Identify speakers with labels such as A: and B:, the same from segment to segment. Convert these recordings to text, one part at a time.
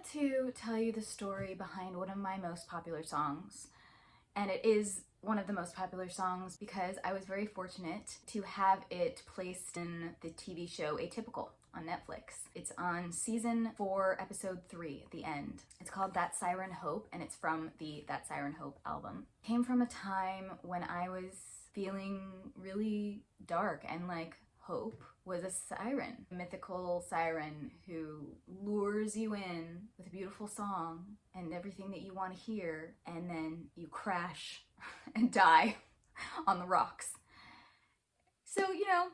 A: wanted to tell you the story behind one of my most popular songs. And it is one of the most popular songs because I was very fortunate to have it placed in the TV show Atypical on Netflix. It's on season four, episode three, the end. It's called That Siren Hope, and it's from the That Siren Hope album. Came from a time when I was feeling really dark and like hope was a siren, a mythical siren who lures you in with a beautiful song and everything that you want to hear, and then you crash and die on the rocks. So, you know,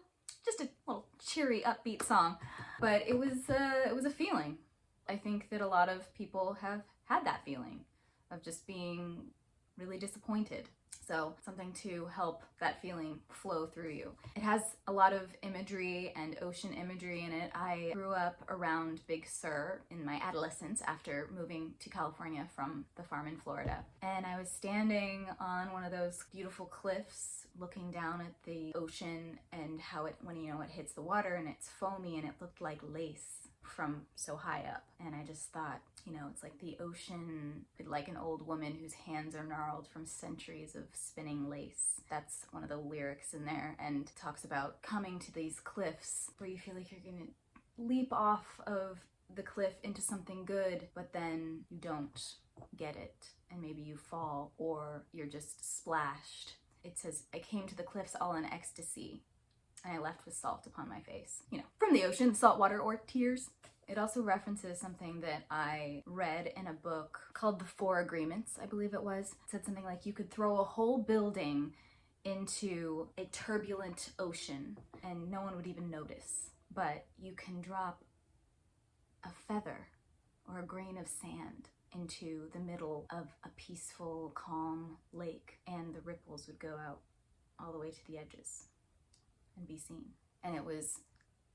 A: just a little cheery, upbeat song, but it was, uh, it was a feeling. I think that a lot of people have had that feeling of just being really disappointed so something to help that feeling flow through you. It has a lot of imagery and ocean imagery in it. I grew up around Big Sur in my adolescence after moving to California from the farm in Florida. And I was standing on one of those beautiful cliffs looking down at the ocean and how it, when you know, it hits the water and it's foamy and it looked like lace from so high up. And I just thought, you know, it's like the ocean, like an old woman whose hands are gnarled from centuries of spinning lace. That's one of the lyrics in there and talks about coming to these cliffs where you feel like you're gonna leap off of the cliff into something good, but then you don't get it and maybe you fall or you're just splashed. It says, I came to the cliffs all in ecstasy and I left with salt upon my face. You know, from the ocean, salt water or tears. It also references something that I read in a book called The Four Agreements, I believe it was. It said something like you could throw a whole building into a turbulent ocean and no one would even notice. But you can drop a feather or a grain of sand into the middle of a peaceful, calm lake and the ripples would go out all the way to the edges and be seen. And it was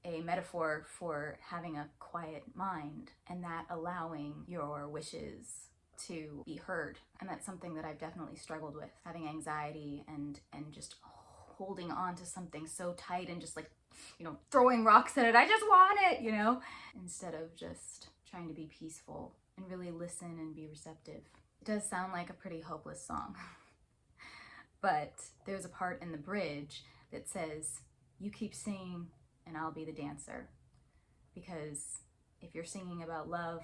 A: a metaphor for having a quiet mind and that allowing your wishes to be heard. And that's something that I've definitely struggled with, having anxiety and, and just holding on to something so tight and just like, you know, throwing rocks at it. I just want it, you know, instead of just trying to be peaceful and really listen and be receptive. It does sound like a pretty hopeless song, but there's a part in the bridge that says, you keep singing and I'll be the dancer. Because if you're singing about love,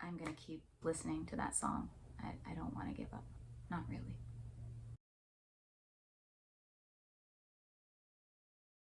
A: I'm gonna keep listening to that song. I, I don't wanna give up, not really.